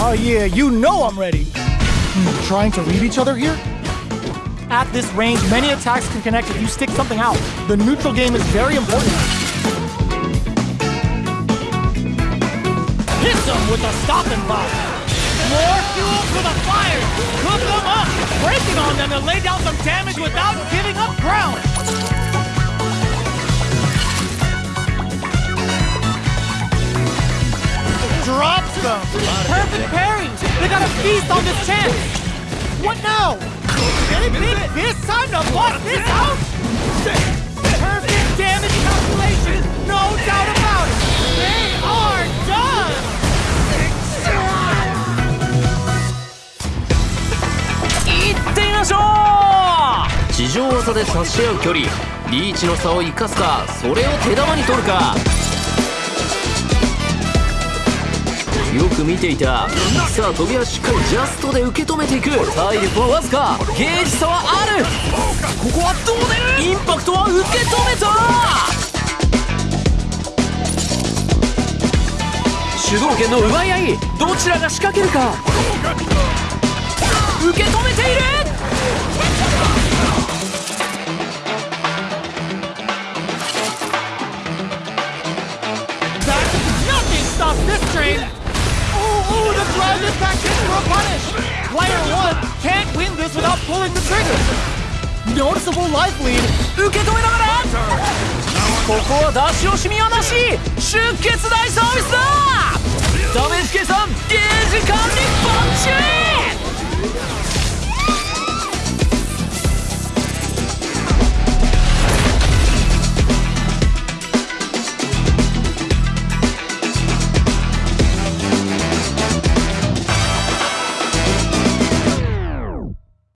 Oh yeah, you know I'm ready. Hmm, trying to read each other here? At this range, many attacks can connect if you stick something out. The neutral game is very important. Hit them with a stopping bomb. More fuel for the fire. Cook them up. Breaking on them to lay down some damage without giving up ground. Perfect pairing. They got a feast on this chance. What now? Big, big fist time to bust this out? Perfect damage calculation. No doubt about it. They are done. いってみましょう地上技で差し合う距離リーチの差を生かすかそれを手玉に取るかよく見ていた。さあ飛びはしっかりジャストで受け止めていく。体力はわずか。ゲージ差はある。ここはどう出る？インパクトは受け止めた。主導権の奪い合いどちらが仕掛けるか。受け止めている。Stop this train. Ooh, the hits for a punish. Player one can't win this without pulling the trigger. Noticeable life lead. 受け止めながらここは出し惜しみはなし出血大サービスだ